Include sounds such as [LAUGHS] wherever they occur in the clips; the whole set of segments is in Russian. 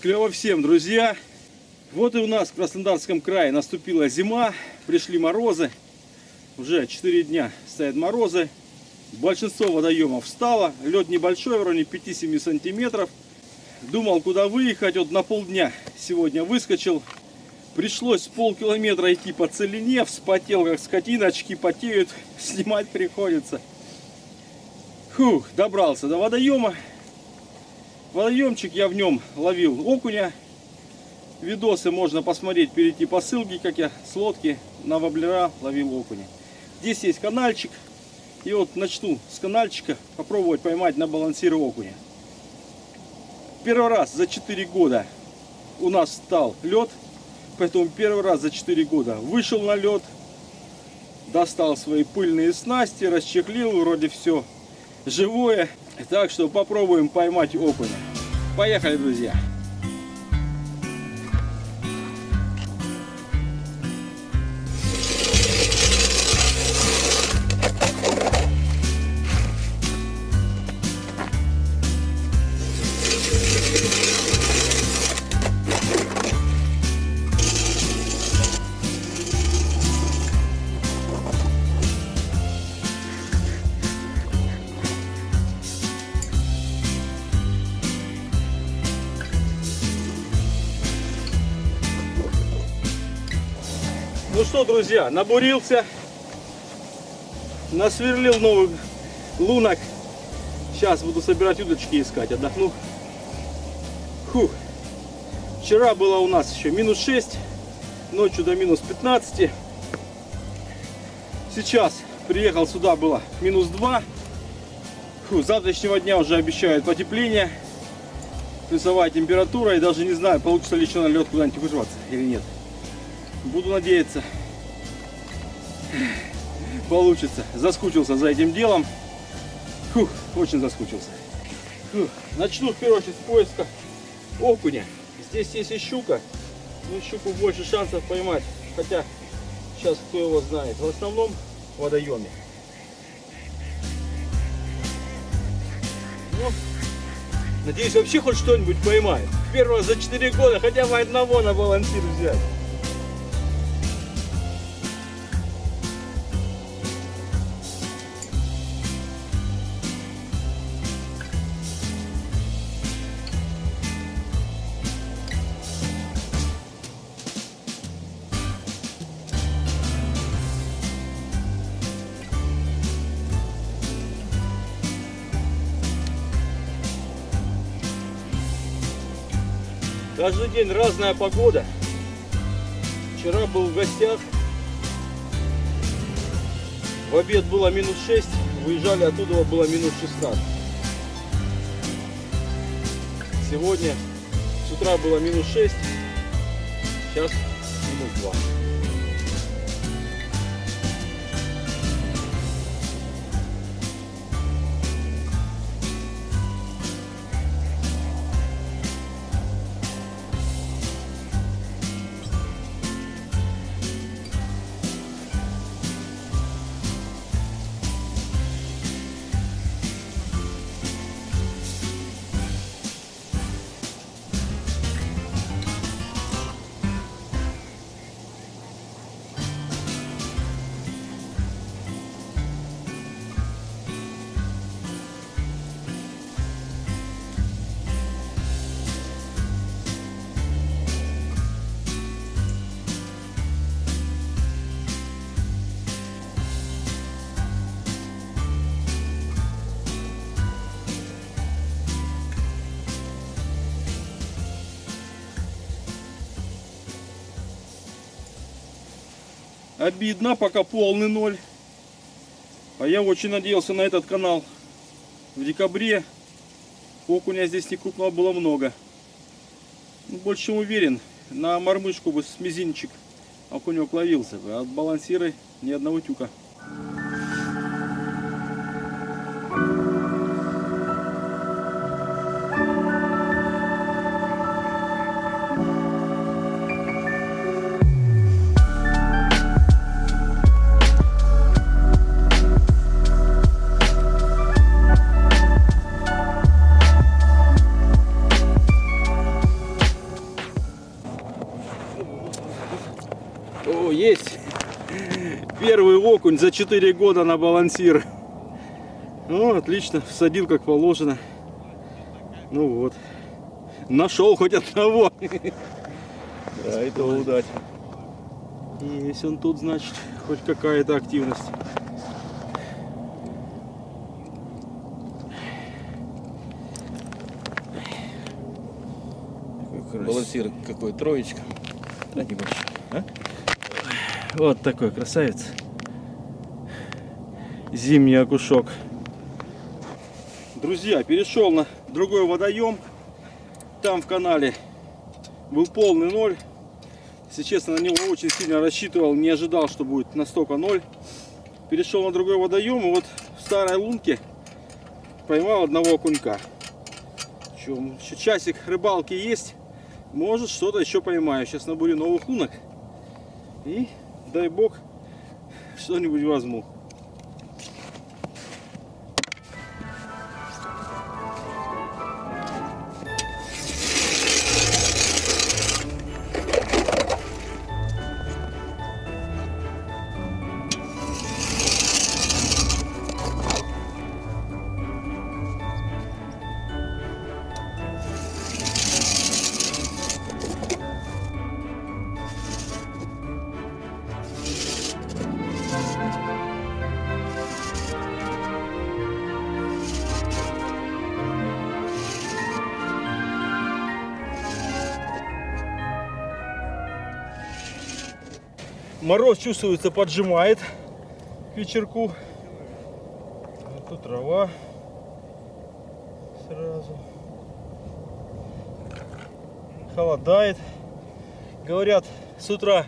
Клево всем, друзья. Вот и у нас в Краснодарском крае наступила зима, пришли морозы. Уже 4 дня стоят морозы. Большинство водоемов встало. Лед небольшой, вроде 5-7 сантиметров. Думал, куда выехать. Вот на полдня сегодня выскочил. Пришлось полкилометра идти по целине. Вспотел, как скотина, очки потеют. [LAUGHS] Снимать приходится. Фух, добрался до водоема. Водоемчик я в нем ловил окуня. Видосы можно посмотреть, перейти по ссылке, как я с лодки на воблера ловил окуня. Здесь есть канальчик. И вот начну с канальчика попробовать поймать на балансире окуня. Первый раз за 4 года у нас стал лед. Поэтому первый раз за 4 года вышел на лед. Достал свои пыльные снасти, расчехлил, вроде все живое. Так что попробуем поймать окуня. Поехали, друзья! Что, друзья, набурился, насверлил новых лунок. Сейчас буду собирать удочки искать, отдохну. Фух. Вчера было у нас еще минус 6, ночью до минус 15. Сейчас приехал сюда, было минус 2. Фу, завтрашнего дня уже обещают потепление, плюсовая температура. И даже не знаю, получится ли еще на лед куда-нибудь вырваться или нет. Буду надеяться, получится. Заскучился за этим делом. Фух, очень заскучился. Фух. Начну в первую очередь с поиска окуня. Здесь есть и щука. Ну, щуку больше шансов поймать. Хотя, сейчас кто его знает. В основном в водоеме. Ну, надеюсь, вообще хоть что-нибудь поймает. Первого за 4 года хотя бы одного на балансир взять. Каждый день разная погода. Вчера был в гостях. В обед было минус 6, выезжали оттуда было минус 16. Сегодня с утра было минус 6, сейчас минус 2. Обидно, пока полный ноль. А я очень надеялся на этот канал. В декабре окуня здесь не крупного было много. Ну, больше чем уверен, на мормышку бы с мизинчик окунек ловился. А от балансиры ни одного тюка. Окунь за 4 года на балансир. Ну, отлично, всадил как положено. Ну вот. Нашел хоть одного. Да, это удача. Есть он тут, значит, хоть какая-то активность. Балансир какой, троечка. Да, небольшой. А? Вот такой красавец. Зимний окушок. Друзья, перешел на другой водоем. Там в канале был полный ноль. Если честно, на него очень сильно рассчитывал, не ожидал, что будет настолько ноль. Перешел на другой водоем, и вот в старой лунке поймал одного окунька. Еще, еще часик рыбалки есть, может что-то еще поймаю. Сейчас набурю новых лунок и дай бог что-нибудь возьму. Мороз чувствуется, поджимает к вечерку. Вот тут трава сразу. Холодает. Говорят, с утра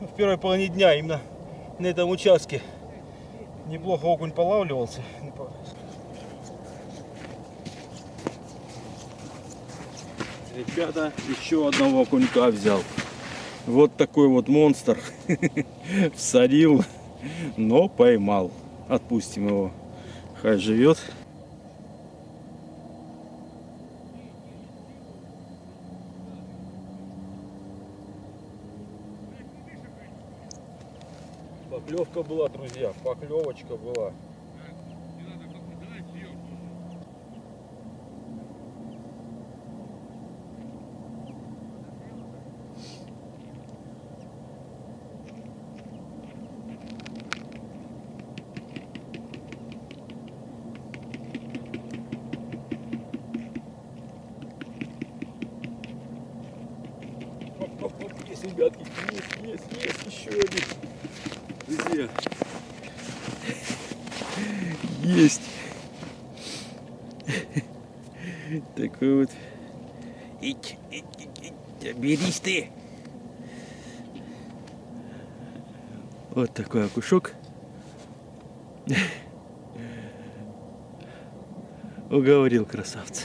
в первой половине дня именно на этом участке неплохо окунь полавливался. Ребята, еще одного окунька взял. Вот такой вот монстр. [LAUGHS] Всадил, но поймал. Отпустим его. Хай живет. Поклевка была, друзья. Поклевочка была. Есть, ребятки, есть, есть, есть еще один. Друзья. Есть. Такой вот. Ить, ить, ить, берись ты. Вот такой окушок. Уговорил красавца.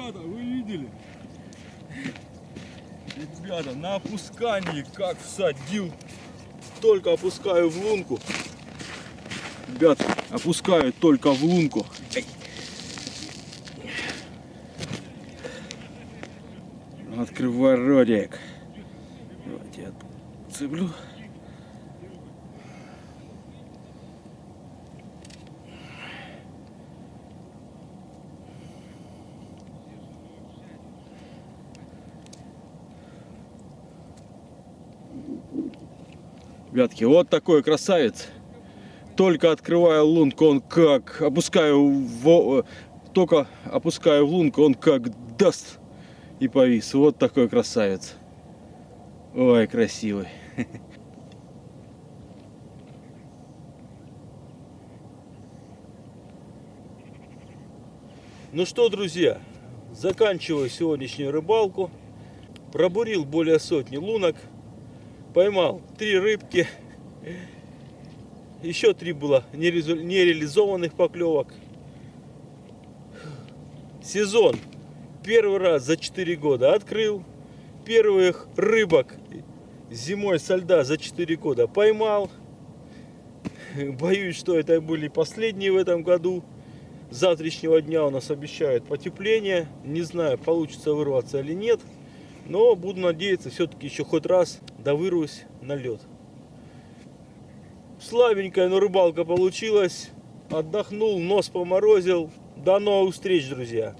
Ребята, вы видели? Ребята, на опускании как всадил. Только опускаю в лунку. Ребят, опускаю только в лунку. Эй. Открывай ротик. Давайте я цеплю. Ребятки, вот такой красавец. Только открываю лунку, он как опускаю в, только опускаю в лунку, он как даст и повис. Вот такой красавец. Ой, красивый. [LAUGHS] Ну что, друзья, заканчиваю сегодняшнюю рыбалку. Пробурил более сотни лунок. Поймал три рыбки. Еще три было нереализованных поклевок. Сезон первый раз за 4 года открыл. Первых рыбок зимой со льда за 4 года поймал. Боюсь, что это были последние в этом году. Завтрашнего дня у нас обещают потепление. Не знаю, получится вырваться или нет. Но буду надеяться, все-таки еще хоть раз довырвусь на лед. Слабенькая, но рыбалка получилась. Отдохнул, нос поморозил. До новых встреч, друзья.